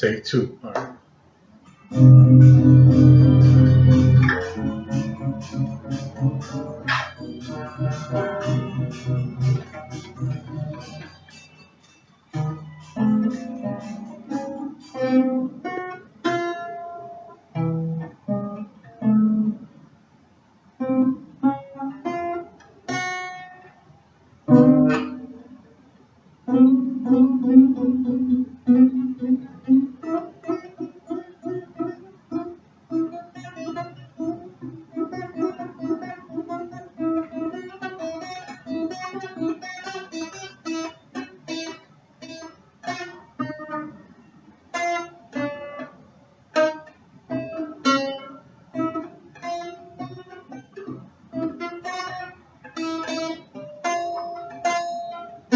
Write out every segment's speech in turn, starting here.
Take two. All right.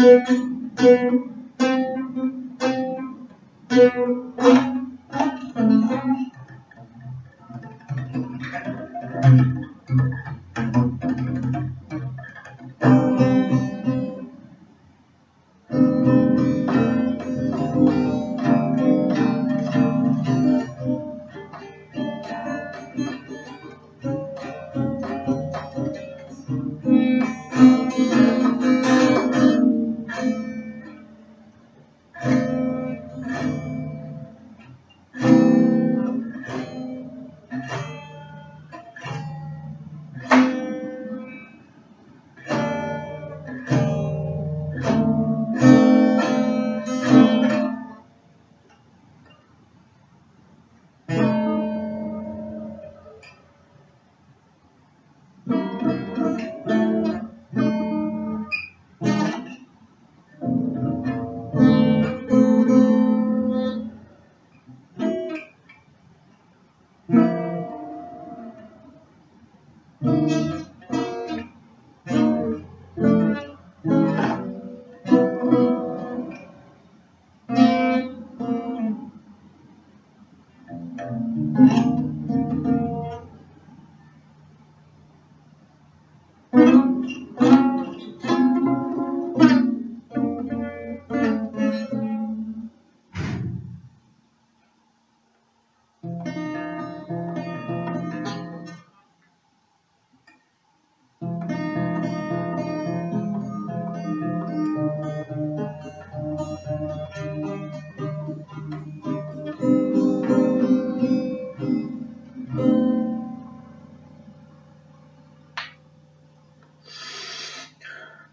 Thank you.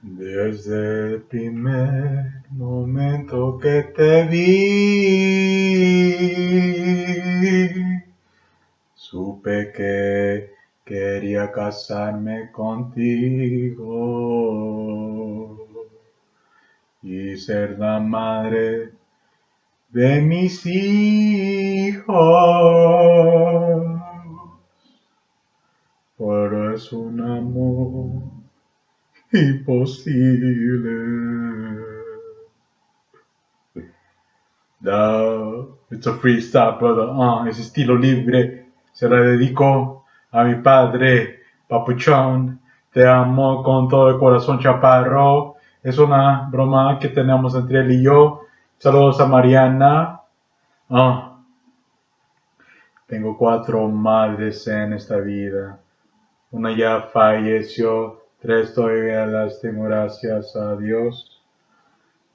Desde el primer momento que te vi, supe que quería casarme contigo y ser la madre de mis hijos. Pero es un amor imposible. No, it's a freestyle, brother. Ah, es estilo libre. Se la dedico a mi padre, Papuchón. Te amo con todo el corazón, chaparro. Es una broma que tenemos entre él y yo. Saludos a Mariana. Ah. Tengo cuatro madres en esta vida. Una ya falleció Tres todavía las tengo gracias a Dios.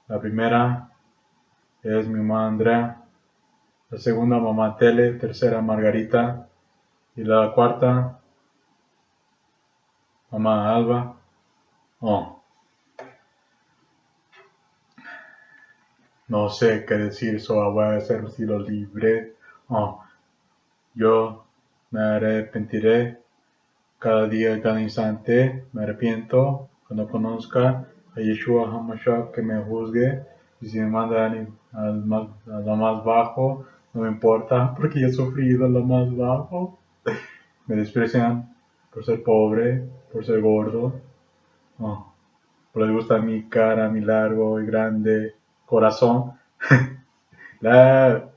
La primera es mi mamá Andrea. La segunda mamá Tele. Tercera Margarita. Y la cuarta mamá Alba. Oh. No sé qué decir, so voy a hacer un estilo libre. Oh. Yo me arrepentiré cada día, cada instante me arrepiento cuando conozca a Yeshua HaMashiach que me juzgue y si me manda a lo más bajo, no me importa porque yo he sufrido lo más bajo. Me desprecian por ser pobre, por ser gordo. Por les gusta mi cara, mi largo y grande corazón. La